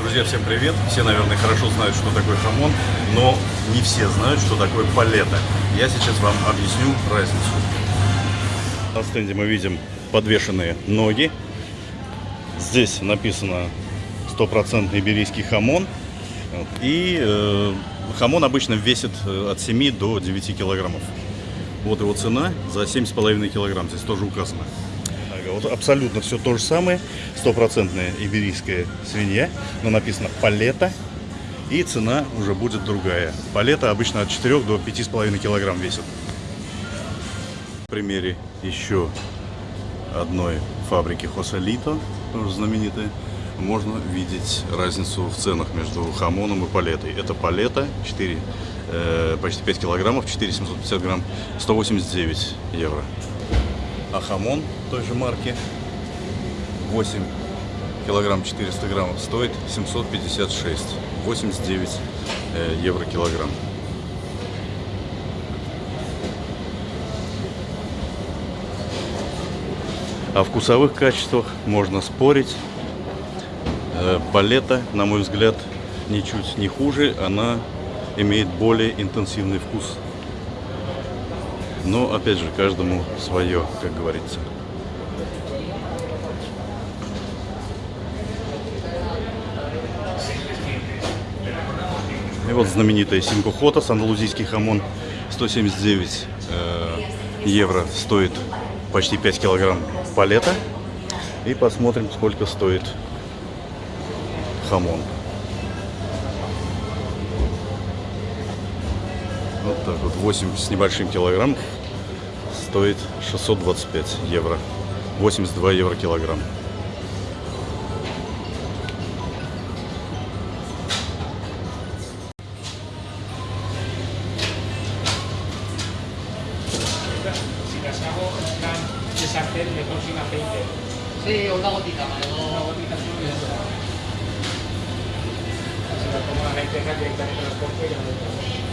Друзья, всем привет! Все, наверное, хорошо знают, что такое хамон, но не все знают, что такое палета. Я сейчас вам объясню разницу. На стенде мы видим подвешенные ноги. Здесь написано стопроцентный иберийский хамон. И э, хамон обычно весит э, от 7 до 9 килограммов. Вот его цена за 7,5 килограмм. Здесь тоже указано. Ага, Вот абсолютно все то же самое. Стопроцентная иберийская свинья. Но написано палета. И цена уже будет другая. Палета обычно от 4 до 5,5 килограмм весит. На примере еще одной фабрики Хосалито, тоже знаменитой, можно видеть разницу в ценах между хамоном и палетой. Это палета 4, э, почти 5 килограммов, 4 750 грамм, 189 евро. А хамон той же марки 8 килограмм 400 граммов стоит 756, 89 э, евро килограмм. О вкусовых качествах можно спорить. Э, Палета, на мой взгляд, ничуть не хуже. Она имеет более интенсивный вкус. Но, опять же, каждому свое, как говорится. И вот знаменитая Синкохотас, андалузийский хамон, 179 э, евро стоит почти 5 килограмм палета. И посмотрим, сколько стоит хамон. Вот, 8 с небольшим килограмм стоит 625 евро. 82 евро килограмм. Sí, una gotita. Una gotita. Si las pongo la lenteja directamente corto y ya no